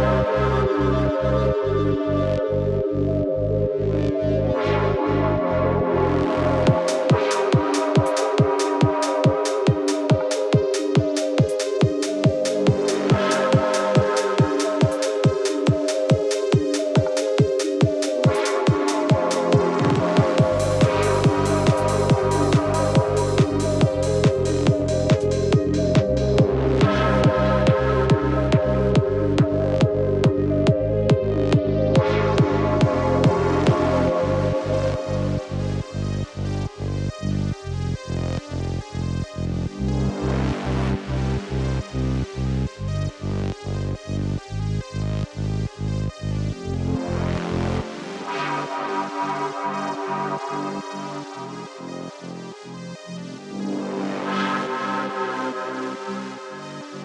Música Thank you.